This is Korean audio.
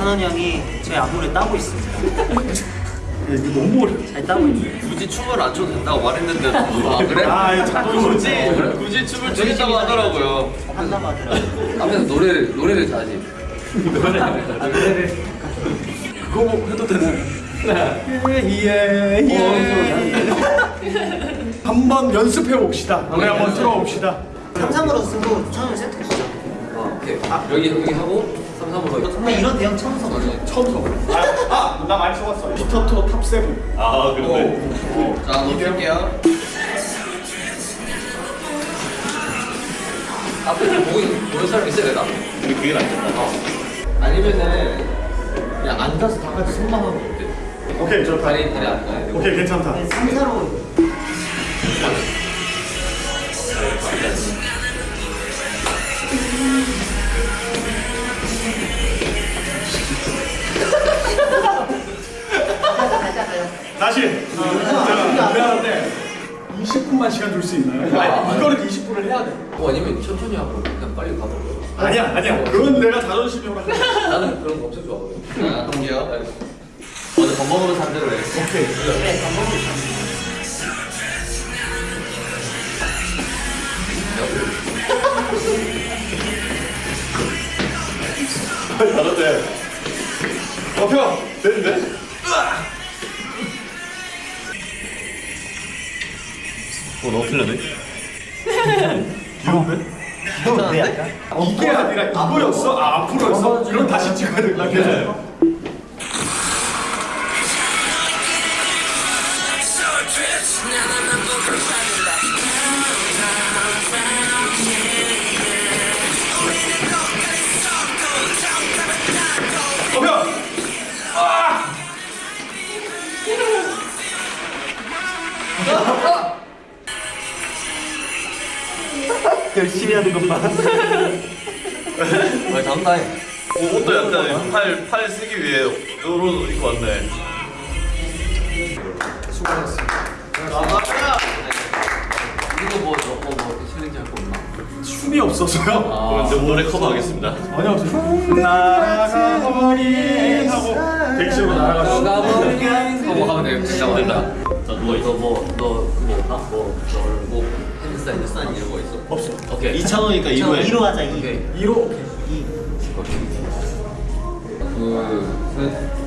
찬원이 형이 저희 안무를 따고 있습니다. 이거 너무 어려. 잘 따고 있네요. 굳이 춤을 안 춰도 된다고 말했는데 아 그래? 아, 자꾸 굳이 굳이 춤을 추겠다고 하더라고요 한다고 하더라고요. 앞에서 노래를 노래를 잘하지. 그거 해도 되나? 예, 예. 한번 연습해 봅시다. 노래 한번 틀어봅시다. 삼삼으로 쓰고 찬원이 세트 주죠. 아, 오케이. 여기 여기 하고 삼삼으로. 근데 이런 대형 처음 써봐. 처음 써. 아, 아, 나 많이 써봤어. 비터토 탑 세븐. 아 그런데 자 놓을게요 앞에 좀 보고 보는 사람 있어야 되나? 근데 그게 낫겠다 아니면은 그냥 앉아서 다 같이 손만 하면 어때? 오케이, 좋다. 다리 다리 안 되고. 오케이, 괜찮다. 삼사로 다시. 제가 미안한데 20분만 시간 줄 수 있나요? 아니, 이거를 20분을 해야 돼. 어, 아니면 천천히 하고 그냥 빨리 가버려. 아니야, 아니야. 그건 내가 자존심이 오라. 나는 그런 거 엄청 좋아하거든. 자 동기요 어제 밥 먹으러 산 대로 해 오케이. 그래 밥 먹으러 가자. 잘한대. 어, 형. 되는데? 어 너무 틀렸네 귀여운데? 귀여운데 약간? 이게 아니라 이거였어? 아, 앞으로였어? 이건 다시 찍어야 된다. 괜찮아요. 어, 열심히 하는 것 봐. 왜 타임? 어, 옷도 약간 팔, 팔 쓰기 위해 요런 입고 왔네 이거 뭐 저거 뭐 챌린지 할거 없나? 춤이 없어서요? 그럼 이제 노래 커버하겠습니다 아니요. 날아가버린 하고 대기실로 날아가서 나가버린 하고 하면 되겠다. 된다 자 누워 있어 너뭐너 그거 없나? 뭐너뭐 핸드사인 핸드사인 이런 거 있어? 없어. 오케이. 2,000원이니까 2로에 2로 하자 2. 오케이. 2로 둘, 셋. 하나, 둘, 셋.